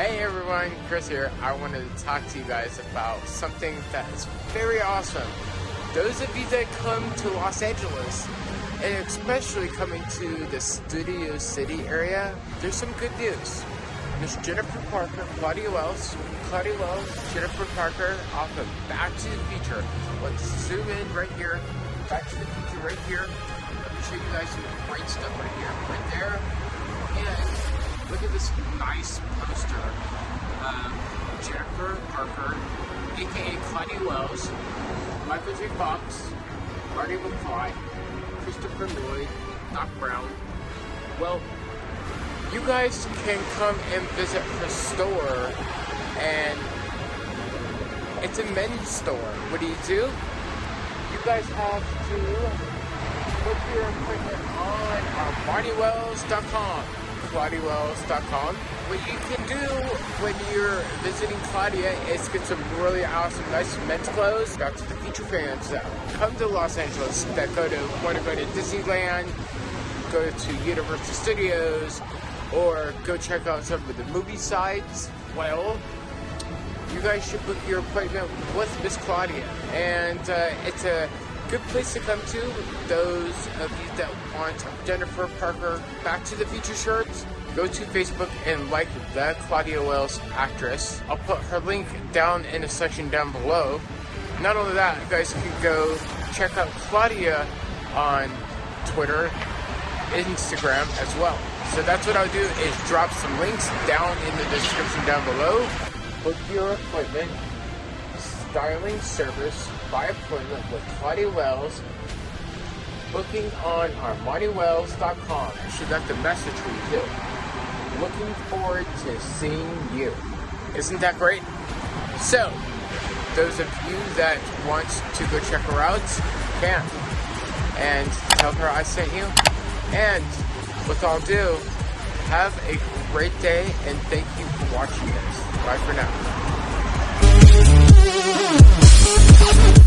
Hey everyone, Chris here. I wanted to talk to you guys about something that is very awesome. Those of you that come to Los Angeles, and especially coming to the Studio City area, there's some good news. There's Jennifer Parker, Claudia Wells, Claudia Wells, Jennifer Parker off of Back to the Future. Let's zoom in right here. Back to the Future right here. Let me show you guys some great stuff right here, right there. Look at this nice poster. Um, Jennifer Parker, aka Claudia Wells, Michael J. Fox, Marty McFly, Christopher Lloyd, Doc Brown. Well, you guys can come and visit her store and it's a men's store. What do you do? You guys have to book your appointment on our MartyWells.com. ClaudiaWells.com. What you can do when you're visiting Claudia is get some really awesome, nice men's clothes. Back to the future fans that come to Los Angeles that go to want to go to Disneyland, go to Universal Studios, or go check out some of the movie sites. Well, you guys should book your appointment with Miss Claudia. And uh, it's a good place to come to. Those of you that want Jennifer Parker Back to the Future shirts, go to Facebook and like the Claudia Wells actress. I'll put her link down in the section down below. Not only that, you guys can go check out Claudia on Twitter, Instagram as well. So that's what I'll do is drop some links down in the description down below. Book your appointment, styling service by appointment with Claudia Wells. Booking on ArmaniWells.com. She got the message for you too. Looking forward to seeing you. Isn't that great? So, those of you that want to go check her out can. And tell her I sent you. And with all due, have a great day and thank you for watching this. Bye for now. Thank you.